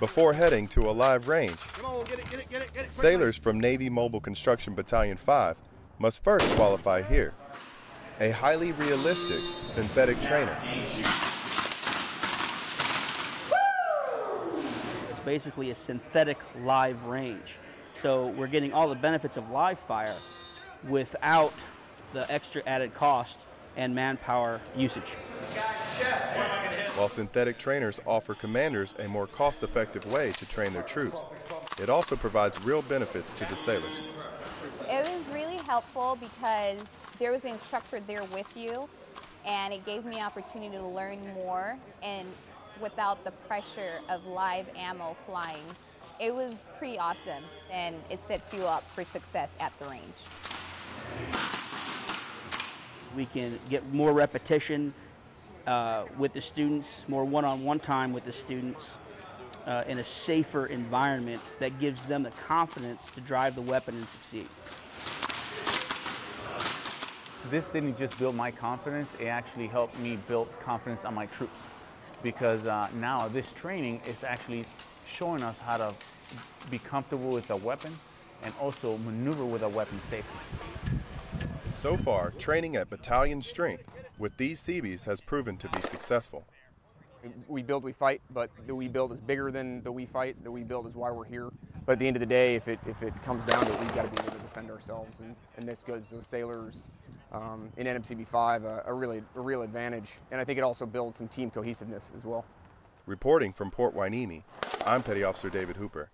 before heading to a live range. Sailors from Navy Mobile Construction Battalion 5 must first qualify here. A highly realistic synthetic trainer. It's basically a synthetic live range. So we're getting all the benefits of live fire without the extra added cost and manpower usage. While synthetic trainers offer commanders a more cost effective way to train their troops, it also provides real benefits to the sailors. It was really helpful because there was an instructor there with you and it gave me opportunity to learn more and without the pressure of live ammo flying. It was pretty awesome and it sets you up for success at the range. We can get more repetition uh, with the students, more one-on-one time with the students uh, in a safer environment that gives them the confidence to drive the weapon and succeed. This didn't just build my confidence, it actually helped me build confidence on my troops. Because uh, now this training is actually showing us how to be comfortable with a weapon and also maneuver with a weapon safely. So far, training at battalion strength with these Seabees has proven to be successful. We build, we fight, but the we build is bigger than the we fight. The we build is why we're here. But at the end of the day, if it, if it comes down to it, we've got to be able to defend ourselves. And, and this gives those sailors um, in NMCB 5 a, a, really, a real advantage. And I think it also builds some team cohesiveness as well. Reporting from Port Hueneme, I'm Petty Officer David Hooper.